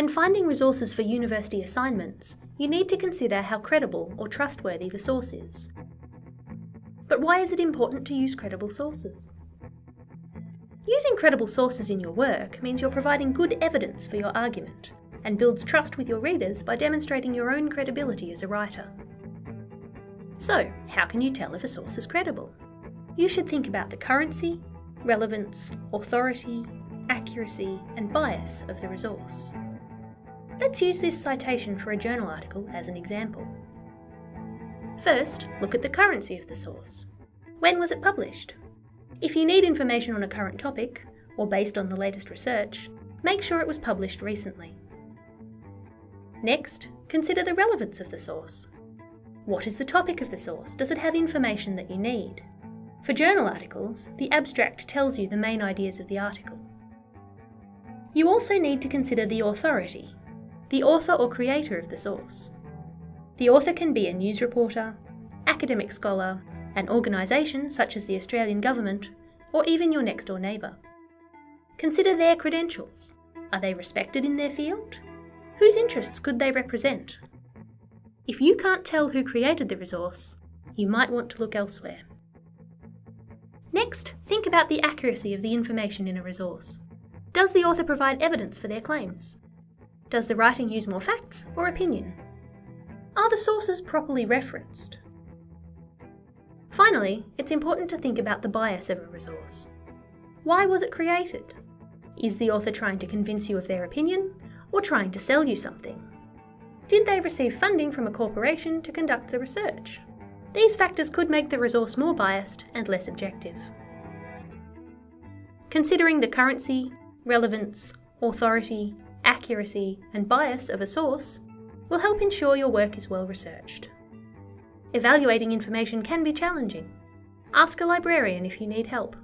When finding resources for university assignments, you need to consider how credible or trustworthy the source is. But why is it important to use credible sources? Using credible sources in your work means you're providing good evidence for your argument, and builds trust with your readers by demonstrating your own credibility as a writer. So, how can you tell if a source is credible? You should think about the currency, relevance, authority, accuracy, and bias of the resource. Let's use this citation for a journal article as an example. First, look at the currency of the source. When was it published? If you need information on a current topic, or based on the latest research, make sure it was published recently. Next, consider the relevance of the source. What is the topic of the source? Does it have information that you need? For journal articles, the abstract tells you the main ideas of the article. You also need to consider the authority, the author or creator of the source. The author can be a news reporter, academic scholar, an organisation such as the Australian Government, or even your next door neighbour. Consider their credentials. Are they respected in their field? Whose interests could they represent? If you can't tell who created the resource, you might want to look elsewhere. Next, think about the accuracy of the information in a resource. Does the author provide evidence for their claims? Does the writing use more facts or opinion? Are the sources properly referenced? Finally, it's important to think about the bias of a resource. Why was it created? Is the author trying to convince you of their opinion, or trying to sell you something? Did they receive funding from a corporation to conduct the research? These factors could make the resource more biased and less objective. Considering the currency, relevance, authority, accuracy, and bias of a source will help ensure your work is well researched. Evaluating information can be challenging. Ask a librarian if you need help.